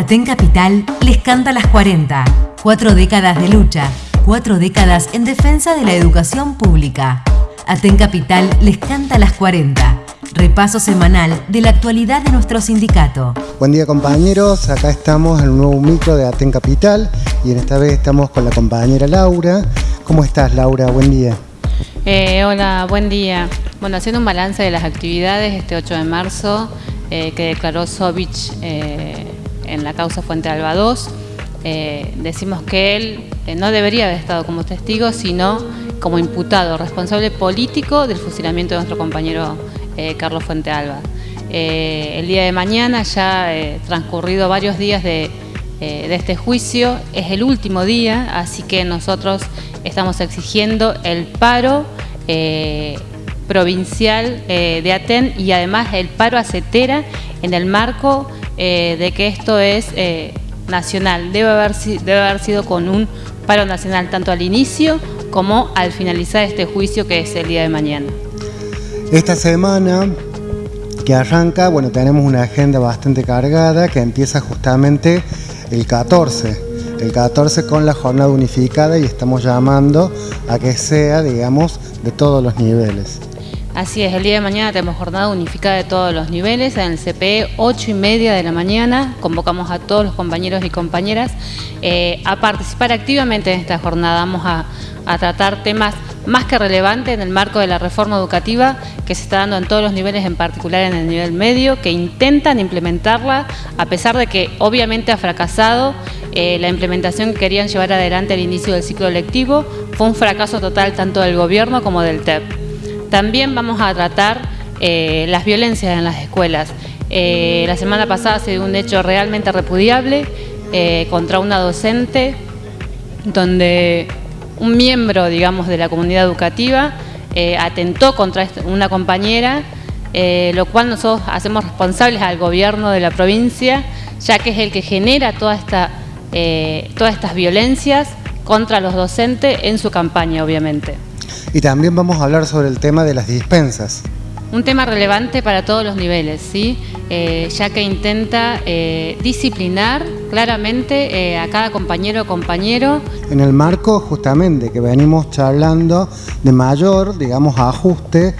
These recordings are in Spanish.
Aten Capital les canta las 40. Cuatro décadas de lucha, cuatro décadas en defensa de la educación pública. Aten Capital les canta las 40. Repaso semanal de la actualidad de nuestro sindicato. Buen día compañeros, acá estamos en un nuevo micro de Aten Capital y en esta vez estamos con la compañera Laura. ¿Cómo estás Laura? Buen día. Eh, hola, buen día. Bueno, haciendo un balance de las actividades este 8 de marzo eh, que declaró Sovich eh, en la causa Fuente Alba 2. Eh, decimos que él eh, no debería haber estado como testigo, sino como imputado, responsable político del fusilamiento de nuestro compañero eh, Carlos Fuente Alba. el día de mañana, ya transcurrido varios días de, este juicio, es el último día, así que nosotros estamos exigiendo el paro provincial de Aten y además el paro a CETERA en el marco eh, de que esto es eh, nacional. Debe haber, debe haber sido con un paro nacional tanto al inicio como al finalizar este juicio que es el día de mañana. Esta semana que arranca, bueno, tenemos una agenda bastante cargada que empieza justamente el 14. El 14 con la jornada unificada y estamos llamando a que sea, digamos, de todos los niveles. Así es, el día de mañana tenemos jornada unificada de todos los niveles, en el CPE 8 y media de la mañana, convocamos a todos los compañeros y compañeras eh, a participar activamente en esta jornada, vamos a, tratar temas más que relevantes en el marco de la reforma educativa que se está dando en todos los niveles, en particular en el nivel medio, que intentan implementarla a pesar de que obviamente ha fracasado eh, la implementación que querían llevar adelante al inicio del ciclo lectivo, fue un fracaso total tanto del gobierno como del TEP. También vamos a tratar eh, las violencias en las escuelas. Eh, la semana pasada se dio un hecho realmente repudiable eh, contra una docente donde un miembro, digamos, de la comunidad educativa atentó contra una compañera, lo cual nosotros hacemos responsables al gobierno de la provincia, ya que es el que genera todas estas violencias contra los docentes en su campaña, obviamente. Y también vamos a hablar sobre el tema de las dispensas. Un tema relevante para todos los niveles, ¿sí? Eh, ya que intenta eh, disciplinar claramente eh, a cada compañero o compañero. En el marco justamente que venimos charlando de mayor, digamos, ajuste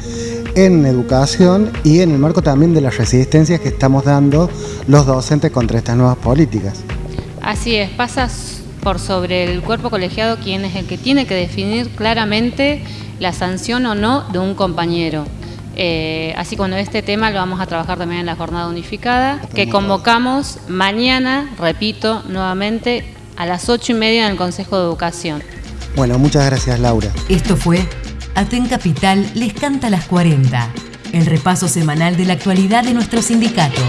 en educación y en el marco también de las resistencias que estamos dando los docentes contra estas nuevas políticas. Así es, pasa por sobre el cuerpo colegiado quien es el que tiene que definir claramente la sanción o no de un compañero. Eh, así como este tema lo vamos a trabajar también en la jornada unificada, que convocamos mañana, repito nuevamente, a las ocho y media en el Consejo de Educación. Bueno, muchas gracias Laura. Esto fue Aten Capital les canta las 40, el repaso semanal de la actualidad de nuestro sindicato.